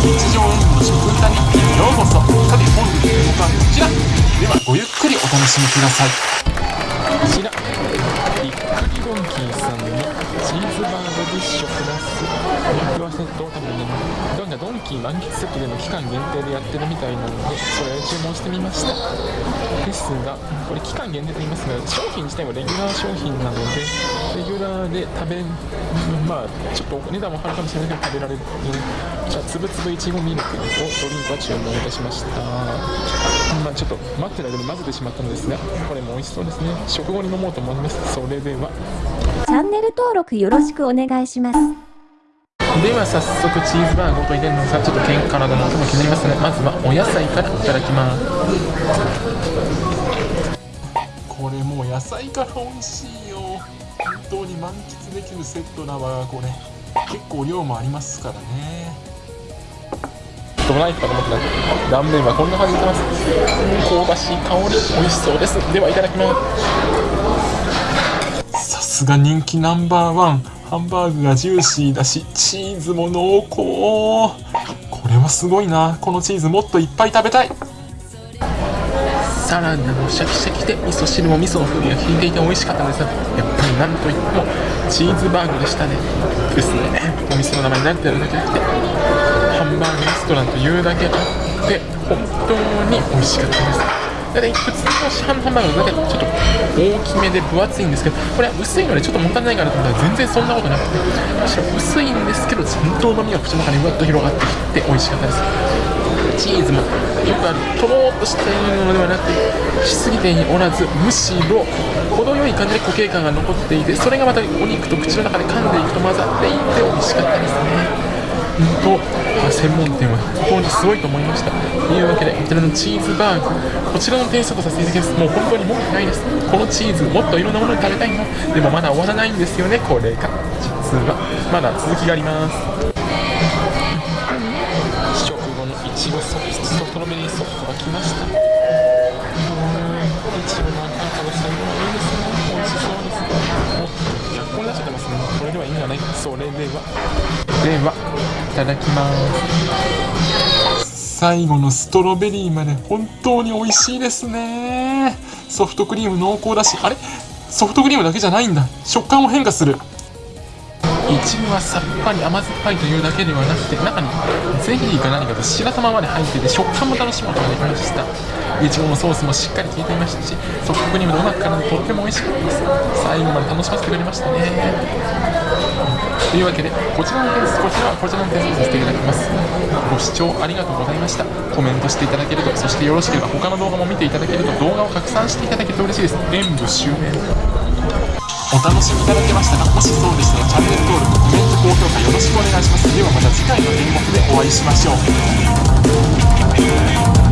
日常演技の食歌日記にようこそ。さて本日の動画はこちら。ではごゆっくりお楽しみください。こちらびっくりドンキーさんのチーズバーグディッシュプラス肉ワセットを多分ねどんなドンキー満喫セットでの期間限定でやってるみたいなのでそれを注文してみました。ですがこれ期間限定と言いますが商品自体はレギュラー商品なのでで食べ まあちょっとお値段も張るかもしれないけど食べられる。じゃあつぶつぶいちごミルクをドリンクは注文いたしました。まあちょっと待ってる間に混ぜてしまったのですがこれも美味しそうですね。食後に飲もうと思いますそれでは。チャンネル登録よろしくお願いします。では早速チーズバーグをと入れるのですがちょっと健体の音も気になりますねまずはお野菜からいただきます。これもう野菜から美味しいよ。本当に満喫できるセットだわこれ。結構量もありますからね。ドライかと思ってた断面はこんな感じでます。香ばしい香り美味しそうです。ではいただきます。さすが人気ナンバーワン。ハンバーグがジューシーだしチーズも濃厚。これはすごいな。このチーズもっといっぱい食べたいサラダもシャキシャキで味噌汁も味噌の風味が効いていて美味しかったんですがやっぱりなんといってもチーズバーグでしたね。ですね。お店の名前になってるだけじゃなくてハンバーグレストランというだけあって本当に美味しかったです。だ普通の市販のハンバーグだけちょっと大きめで分厚いんですけどこれは薄いのでちょっともったいないかなと思ったら全然そんなことなくてむしろ薄いんですけどちゃんとうまみが口の中にふわっと広がってきて美味しかったですチーズもよくあるとろーっとしているのではなくしすぎておらずむしろ程よい感じで固形感が残っていてそれがまたお肉と口の中で噛んでいくと混ざっていって美味しかったですね本当専門店は本当にすごいと思いましたというわけでこちらのチーズバーグこちらの点数とさせていただきます。もう本当に文句ないですこのチーズもっといろんなものに食べたいのでもまだ終わらないんですよねこれが実はまだ続きがあります。後のソフトロベリーソフトが来ましたうんいちごの赤々の最後はいいですね美味しそうです。もう100個になっちゃってます。ねこれではいいんじゃないそれではではいただきます。最後のストロベリーまで本当に美味しいですね。ソフトクリーム濃厚だしあれソフトクリームだけじゃないんだ。食感も変化する。いちごはさっぱり甘酸っぱいというだけではなくて中にゼリーか何かと白玉まで入ってて食感も楽しむことができました。いちごのソースもしっかり効いていましたしソフトクリームのうまく絡んでとっても美味しかったです最後まで楽しませてくれましたね。というわけでこちらの点数こちらはこちらの点数させていただきますご視聴ありがとうございました。コメントしていただけるとそしてよろしければ他の動画も見ていただけると動画を拡散していただけると嬉しいです。演武終演お楽しみいただけましたかもしそうでしたらチャンネル登録コメント高評価よろしくお願いします。ではまた次回の演目でお会いしましょう。